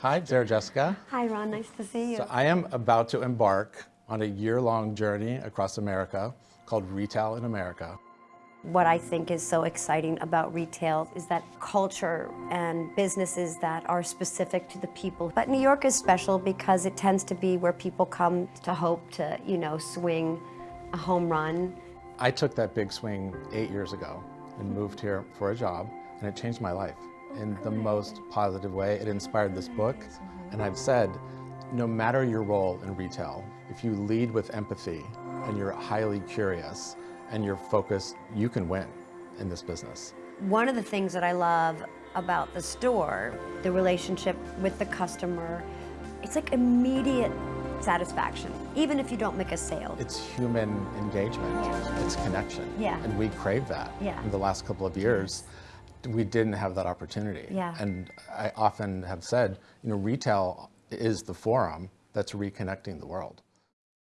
Hi, Sarah Jessica. Hi, Ron. Nice to see you. So I am about to embark on a year-long journey across America called Retail in America. What I think is so exciting about retail is that culture and businesses that are specific to the people. But New York is special because it tends to be where people come to hope to, you know, swing a home run. I took that big swing eight years ago and moved here for a job, and it changed my life in the most positive way. It inspired this book, and I've said, no matter your role in retail, if you lead with empathy and you're highly curious and you're focused, you can win in this business. One of the things that I love about the store, the relationship with the customer, it's like immediate satisfaction, even if you don't make a sale. It's human engagement, Yeah. it's connection. Yeah. And we crave that. Yeah. In the last couple of years, we didn't have that opportunity. Yeah. And I often have said, you know, retail is the forum that's reconnecting the world.